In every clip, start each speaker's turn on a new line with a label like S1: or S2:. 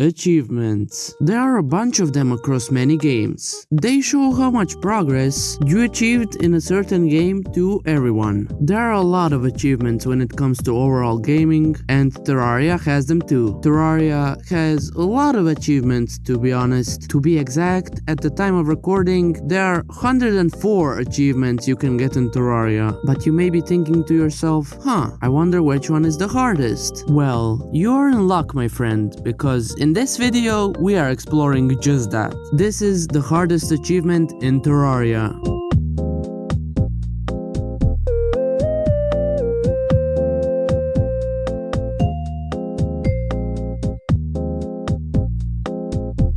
S1: Achievements. There are a bunch of them across many games. They show how much progress you achieved in a certain game to everyone. There are a lot of achievements when it comes to overall gaming, and Terraria has them too. Terraria has a lot of achievements to be honest. To be exact, at the time of recording, there are 104 achievements you can get in Terraria. But you may be thinking to yourself, huh, I wonder which one is the hardest. Well, you're in luck my friend, because in this video, we are exploring just that. This is the hardest achievement in Terraria.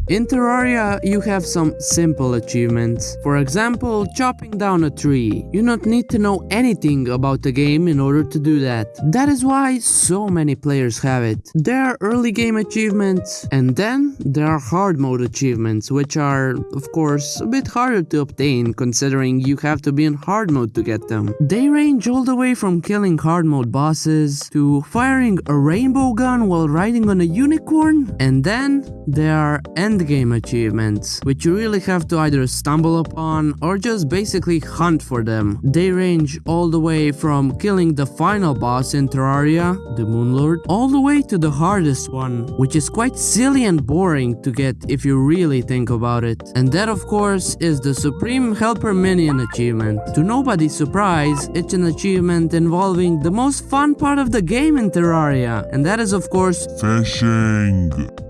S1: In Terraria, you have some simple achievements. For example, chopping down a tree. You don't need to know anything about the game in order to do that. That is why so many players have it. There are early game achievements, and then there are hard mode achievements, which are, of course, a bit harder to obtain considering you have to be in hard mode to get them. They range all the way from killing hard mode bosses to firing a rainbow gun while riding on a unicorn, and then there are end endgame achievements, which you really have to either stumble upon or just basically hunt for them. They range all the way from killing the final boss in Terraria, the Moonlord, all the way to the hardest one, which is quite silly and boring to get if you really think about it. And that of course is the Supreme Helper Minion achievement. To nobody's surprise, it's an achievement involving the most fun part of the game in Terraria, and that is of course
S2: Fishing.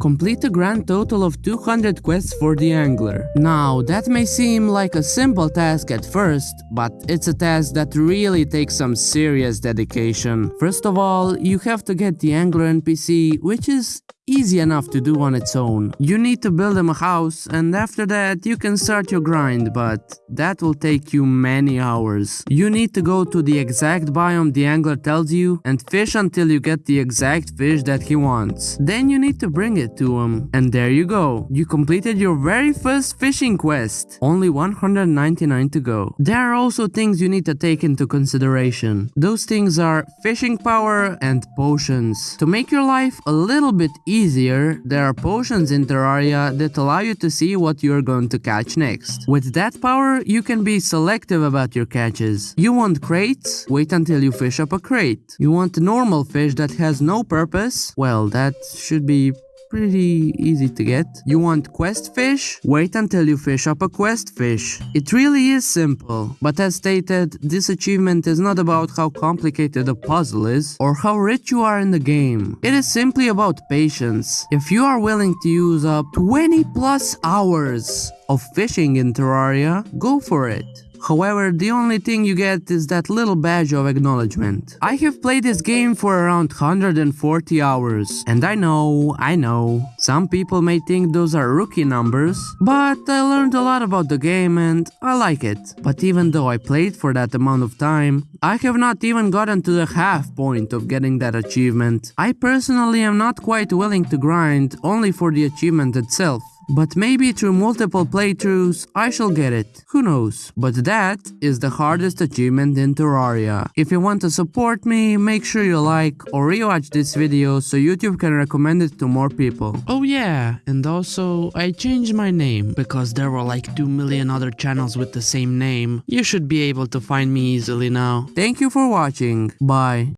S1: Complete a grand total of 200 quests for the angler. Now, that may seem like a simple task at first, but it's a task that really takes some serious dedication. First of all, you have to get the angler NPC, which is easy enough to do on its own. You need to build them a house and after that you can start your grind, but that will take you many hours. You need to go to the exact biome the angler tells you and fish until you get the exact fish that he wants. Then you need to bring it to him. And there you go. You completed your very first fishing quest. Only 199 to go. There are also things you need to take into consideration. Those things are fishing power and potions. To make your life a little bit easier easier, there are potions in Terraria that allow you to see what you're going to catch next. With that power, you can be selective about your catches. You want crates? Wait until you fish up a crate. You want normal fish that has no purpose? Well, that should be pretty easy to get. You want quest fish? Wait until you fish up a quest fish. It really is simple, but as stated, this achievement is not about how complicated a puzzle is or how rich you are in the game. It is simply about patience. If you are willing to use up 20 plus hours of fishing in Terraria, go for it. However, the only thing you get is that little badge of acknowledgement. I have played this game for around 140 hours, and I know, I know, some people may think those are rookie numbers, but I learned a lot about the game and I like it. But even though I played for that amount of time, I have not even gotten to the half point of getting that achievement. I personally am not quite willing to grind only for the achievement itself. But maybe through multiple playthroughs, I shall get it. Who knows? But that is the hardest achievement in Terraria. If you want to support me, make sure you like or rewatch this video so YouTube can recommend it to more people. Oh yeah, and also I changed my name because there were like 2 million other channels with the same name. You should be able to find me easily now. Thank you for watching. Bye.